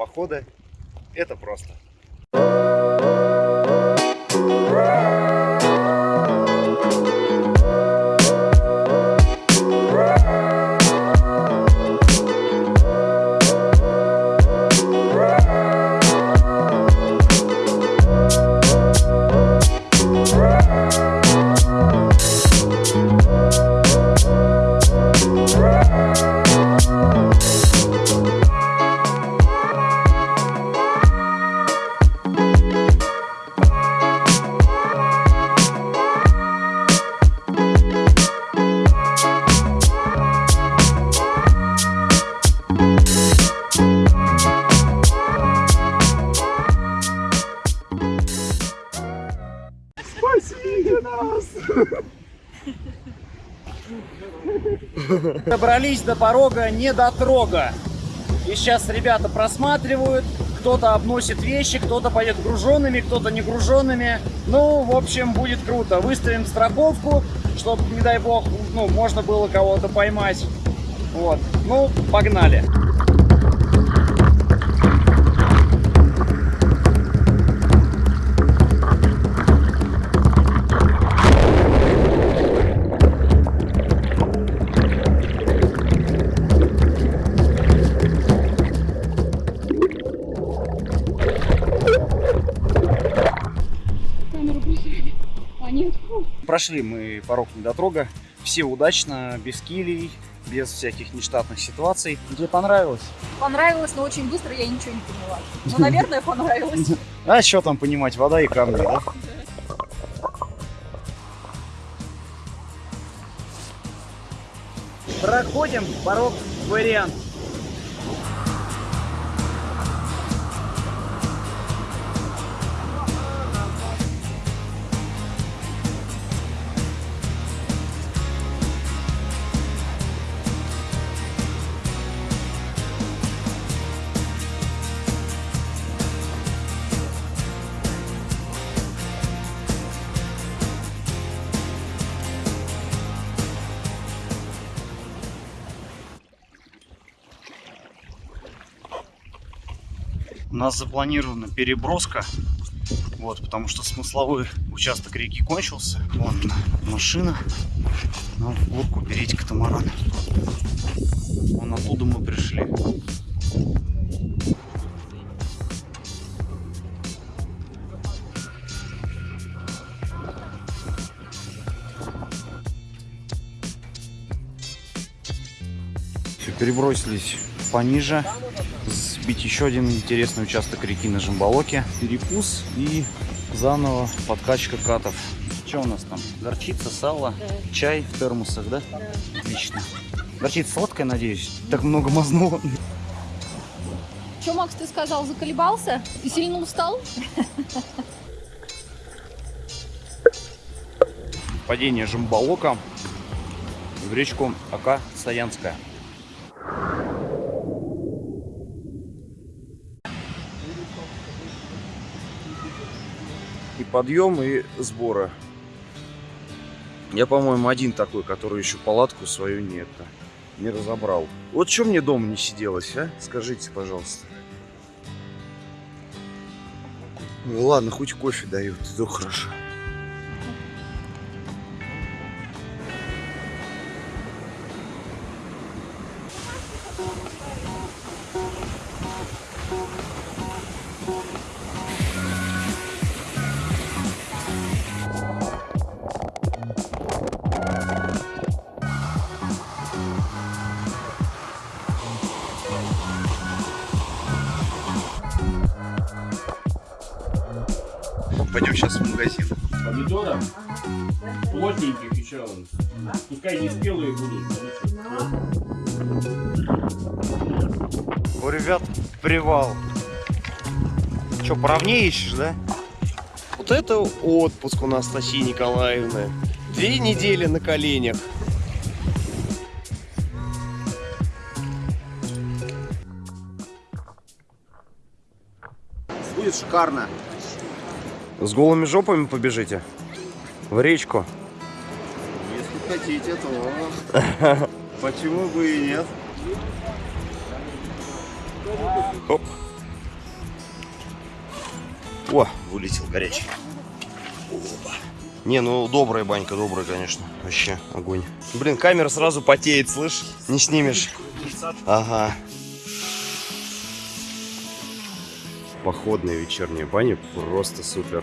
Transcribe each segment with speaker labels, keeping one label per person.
Speaker 1: походы. Это просто.
Speaker 2: Добрались до порога не до трога. И сейчас ребята просматривают, кто-то обносит вещи, кто-то пойдет груженными, кто-то не груженными. Ну, в общем, будет круто. Выставим страховку, чтобы, не дай бог, ну, можно было кого-то поймать. Вот. Ну, погнали. Прошли мы порог недотрога. Все удачно, без килей, без всяких нештатных ситуаций. Тебе понравилось?
Speaker 3: Понравилось, но очень быстро я ничего не поняла. Ну, наверное, понравилось.
Speaker 2: А что там понимать, вода и камни, да? Проходим порог вариант. Нас запланирована переброска, вот, потому что смысловой участок реки кончился. Вон машина, нам в лодку перейти катамаран. Вон оттуда мы пришли. Все, перебросились пониже сбить еще один интересный участок реки на Жимбалоке. Перепус и заново подкачка катов. Что у нас там? Горчица, сало, чай в термосах, да? Отлично. Горчица сладкая, надеюсь? Так много мазнуло.
Speaker 3: Что, Макс, ты сказал, заколебался? И сильно устал?
Speaker 2: Падение Жимбалока в речку Ака Стоянская. Подъем, и сборы. Я, по-моему, один такой, который еще палатку свою не, это, не разобрал. Вот что мне дома не сиделось, а? Скажите, пожалуйста. Ну ладно, хоть кофе дают, то хорошо. Сейчас в магазин.
Speaker 4: помидоров, плотненьких еще. Пускай не спелые будут.
Speaker 2: У ребят привал. Че, поровнее ищешь, да?
Speaker 5: Вот это отпуск у нас, Анастасии Николаевны. Две недели на коленях.
Speaker 1: Будет шикарно.
Speaker 2: С голыми жопами побежите? В речку?
Speaker 1: Если хотите, то почему бы и нет?
Speaker 2: Оп.
Speaker 5: О, вылетел горячий. Опа. Не, ну добрая банька, добрая, конечно. Вообще огонь. Блин, камера сразу потеет, слышь? Не снимешь. Ага. Походная вечерняя баня просто супер.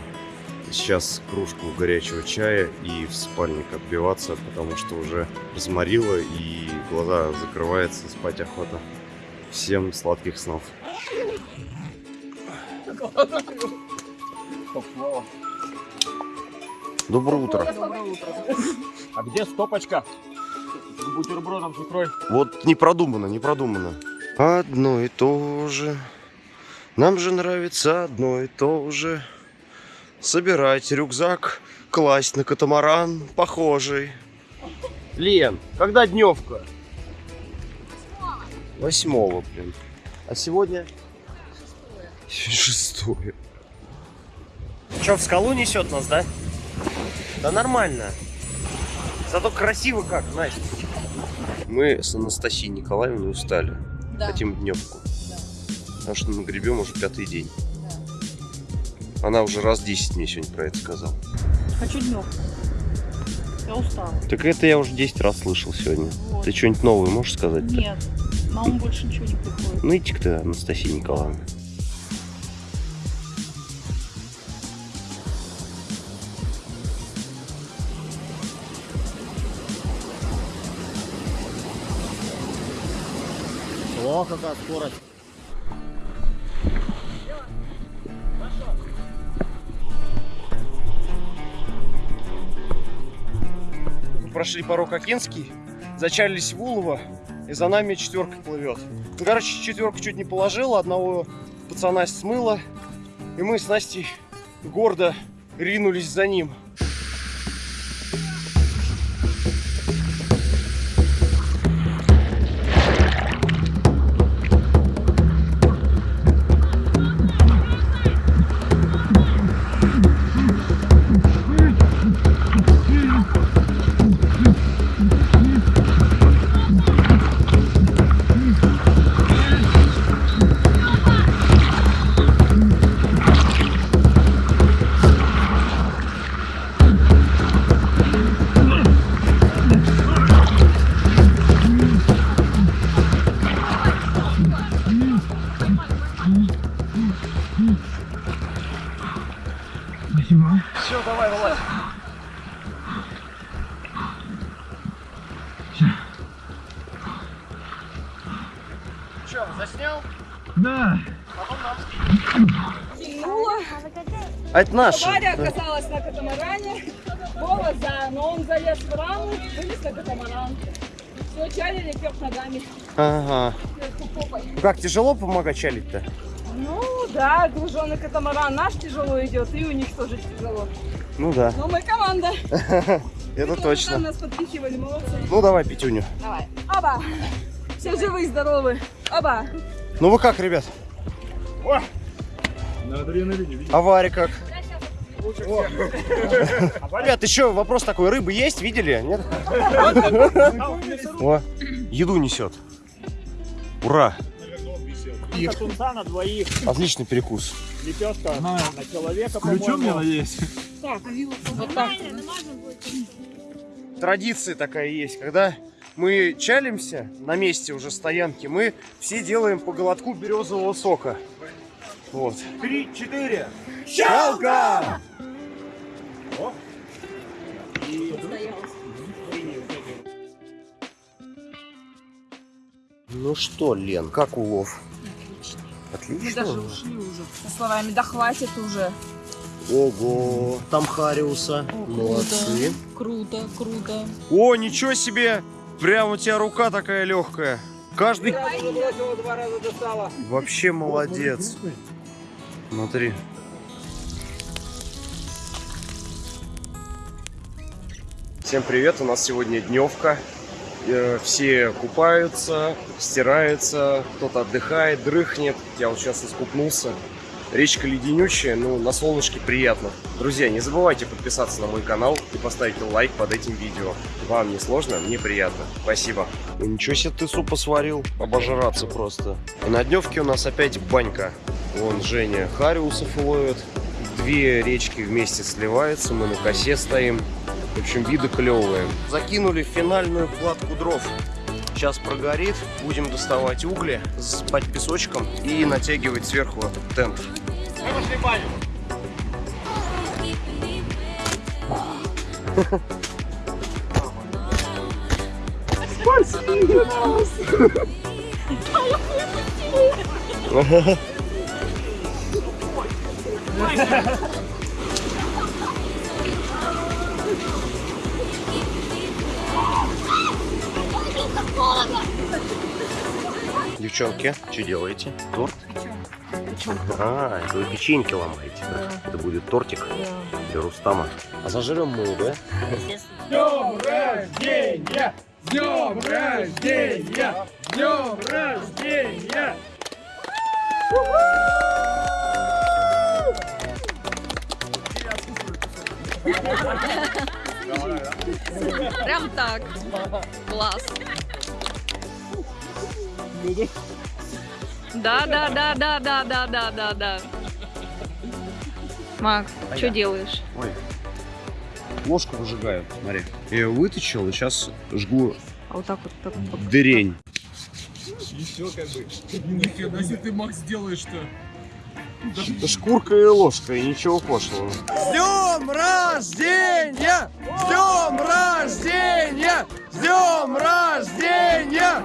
Speaker 5: Сейчас кружку горячего чая и в спальник отбиваться, потому что уже разморило и глаза закрываются, спать охота. Всем сладких снов. Доброе утро.
Speaker 4: А где стопочка? Бутербродом с икрой.
Speaker 5: Вот не продумано, не продумано. Одно и то же. Нам же нравится одно и то же. Собирать рюкзак, класть на катамаран похожий. Лен, когда дневка? Восьмого, блин. А сегодня? Шестое. Че, в скалу несет нас, да? Да нормально. Зато красиво как, Настя. Мы с Анастасией Николаевной устали.
Speaker 3: Да.
Speaker 5: Хотим дневку. Потому что мы гребем уже пятый день. Она уже раз 10 мне сегодня про это сказала.
Speaker 3: Хочу днем. Я устала.
Speaker 5: Так это я уже 10 раз слышал сегодня.
Speaker 3: Вот.
Speaker 5: Ты что-нибудь новое можешь сказать?
Speaker 3: Нет, на ум больше ничего не приходит.
Speaker 5: Ну иди ты, Анастасия Николаевна.
Speaker 1: О, какая скорость.
Speaker 5: Прошли порог Окинский, зачалились в Улово, и за нами четверка плывет. Ну, короче, четверка чуть не положила, одного пацана смыло, и мы с Настей гордо ринулись за ним. А это наш.
Speaker 6: Варя оказалась на катамаране. Вова за, но он залез в раму, вылез на катамаран. Все, чалили вверх ногами,
Speaker 5: Ага. Ну как, тяжело помогать чалить-то?
Speaker 6: Ну да, груженный катамаран наш тяжело идет, и у них тоже тяжело.
Speaker 5: Ну да,
Speaker 6: Но мы команда.
Speaker 5: это
Speaker 6: Там
Speaker 5: точно.
Speaker 6: нас подпихивали, молодцы.
Speaker 5: Ну давай, Петюню.
Speaker 6: Давай. Оба. Все живы, здоровы. Оба.
Speaker 5: Ну вы как, ребят?
Speaker 4: На адреналине?
Speaker 5: А Варя как? Ребят, еще вопрос такой. Рыбы есть? Видели? Нет? О, еду несет. Ура!
Speaker 4: И тунца на двоих,
Speaker 5: Отличный перекус.
Speaker 4: лепешка на человека, по-моему.
Speaker 6: Вот так.
Speaker 5: Традиция такая есть, когда мы чалимся на месте уже стоянки, мы все делаем по голодку березового сока. Вот.
Speaker 4: Три, четыре.
Speaker 5: Чалка! Ну что, Лен, как улов?
Speaker 6: Мы
Speaker 5: Отлично.
Speaker 6: даже ушли уже. Со словами, да хватит уже.
Speaker 5: Ого, там Хариуса. Молодцы.
Speaker 3: Круто, круто.
Speaker 5: О, ничего себе! Прям у тебя рука такая легкая. Каждый... Вообще молодец. Смотри. Всем привет, у нас сегодня дневка. Э, Все купаются, стираются, кто-то отдыхает, дрыхнет. Я вот сейчас искупнулся. Речка леденючая, ну на солнышке приятно. Друзья, не забывайте подписаться на мой канал и поставить лайк под этим видео. Вам не сложно, мне приятно. Спасибо. Ну, ничего себе ты супа сварил, обожраться просто. И на дневке у нас опять банька. Вон Женя Хариусов ловит. Две речки вместе сливаются, мы на косе стоим. В общем, виды клевые. Закинули финальную кладку дров. Сейчас прогорит, будем доставать угли, засыпать песочком и натягивать сверху этот тент. Девчонки, что делаете? Торт? А, это вы печеньки ломаете, да? Это будет тортик для Рустама. А зажрем мы, да?
Speaker 6: Днем рождения! С днем рождения! С днем рождения!
Speaker 3: Прям так. Класс. Да, да, да, да, да, да, да, да, да. Макс, что делаешь?
Speaker 4: Ой. Ложку выжигаю, смотри. Я ее вытащил и сейчас жгу
Speaker 3: А вот так вот, так вот.
Speaker 4: дырень.
Speaker 6: Нифига себе ты, Макс, делаешь-то.
Speaker 4: Это шкурка и ложка, и ничего пошлого.
Speaker 6: С днем рождения! С днем рождения! С днем рождения!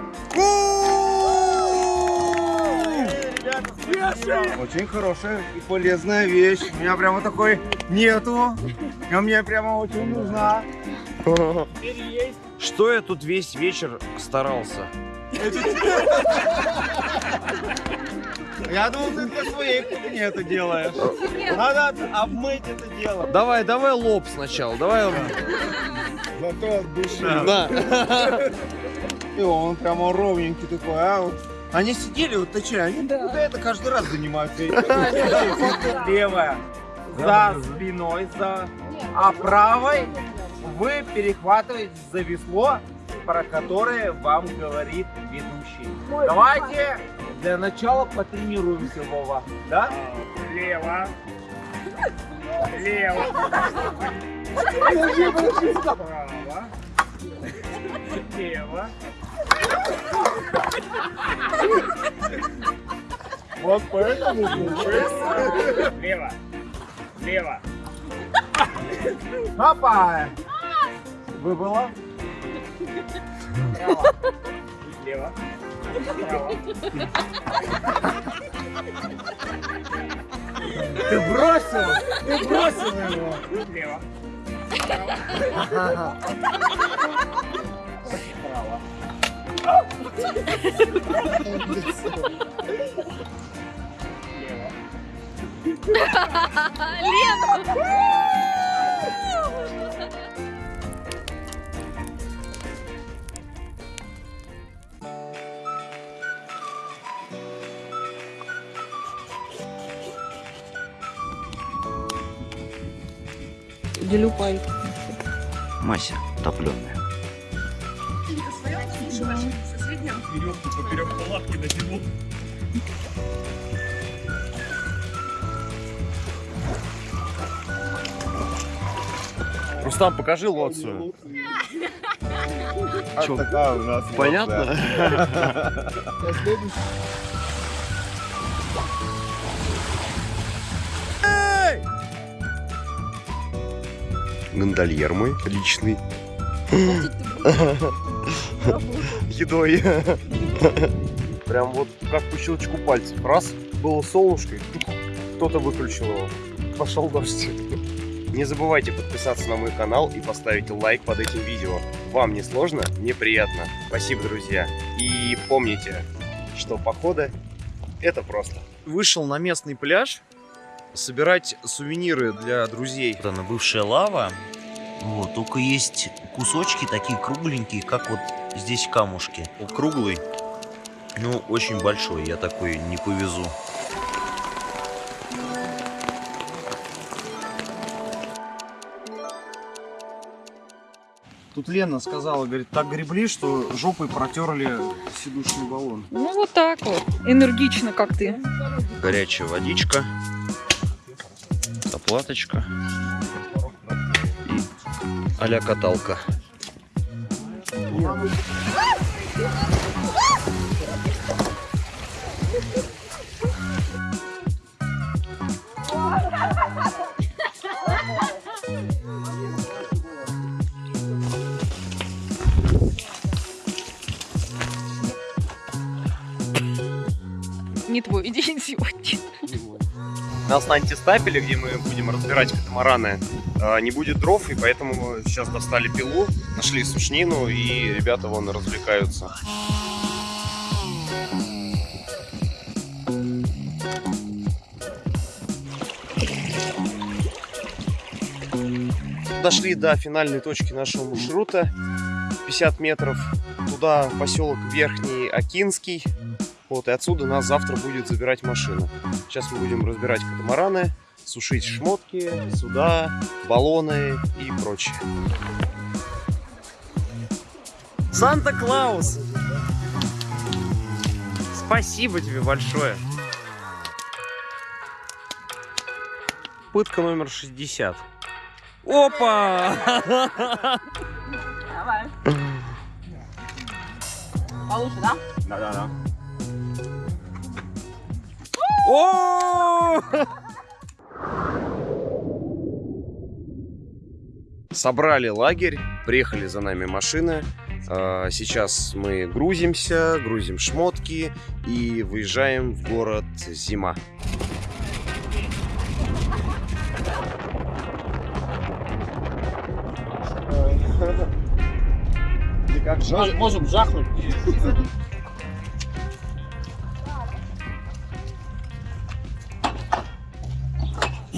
Speaker 2: Очень хорошая и полезная вещь. У меня прямо такой нету. А мне прямо очень нужна.
Speaker 5: Что я тут весь вечер старался?
Speaker 2: Я думал, ты для своей кухни это делаешь. Надо обмыть это дело.
Speaker 5: Давай, давай лоб сначала, давай.
Speaker 2: Зато от души.
Speaker 5: Да.
Speaker 2: И он прямо ровненький такой, а вот. Они сидели, вот точнее, они вот это каждый раз занимаются. Левая за спиной, за, а правой вы перехватываете за весло, про которое вам говорит ведущий. Давайте для начала потренируемся, Вова. Да? Лево. Лево. Право. Лево. Вот поэтому. Лево. Лево. Опа! Выбыло. Право. Лево. Ты бросил! Ты бросил его! Лево. Право. Право. Лево.
Speaker 3: Делюпай.
Speaker 4: Мася топленая.
Speaker 6: Веревку поперек палатки натянул.
Speaker 5: Рустам, покажи лоцию.
Speaker 2: Чё? Такая у нас
Speaker 5: Понятно? Гондольер мой личный. Едой. Прям вот как по щелчку пальцев. Раз, было солнышко, кто-то выключил его. Пошел дождь. Не забывайте подписаться на мой канал и поставить лайк под этим видео. Вам не сложно, мне приятно. Спасибо, друзья. И помните, что походы это просто. Вышел на местный пляж собирать сувениры для друзей.
Speaker 4: Вот она, бывшая лава. Вот, только есть кусочки такие кругленькие, как вот здесь камушки. Круглый, ну, очень большой, я такой не повезу.
Speaker 2: Тут Лена сказала, говорит, так гребли, что жопой протерли сидушный баллон.
Speaker 3: Ну вот так вот. Энергично, как ты.
Speaker 4: Горячая водичка.
Speaker 2: Платочка и а каталка.
Speaker 3: Не твой день сегодня.
Speaker 5: Нас на антистапеле, где мы будем разбирать катамараны, э, не будет дров, и поэтому сейчас достали пилу, нашли сушнину, и ребята вон развлекаются. Дошли до финальной точки нашего маршрута, 50 метров. Туда поселок Верхний Акинский. Вот, и отсюда нас завтра будет забирать машина. Сейчас мы будем разбирать катамараны, сушить шмотки, суда, баллоны и прочее. Санта-Клаус! Спасибо тебе большое. Пытка номер 60. Опа!
Speaker 6: Давай. Получше, да?
Speaker 4: Да-да-да.
Speaker 5: О! Собрали лагерь, приехали за нами машины. А, Сейчас мы грузимся, грузим шмотки и выезжаем в город Зима.
Speaker 4: Можем жахнуть.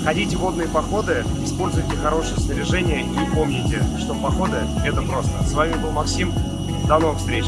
Speaker 5: Ходите водные походы, используйте хорошее снаряжение и помните, что походы это просто. С вами был Максим. До новых встреч!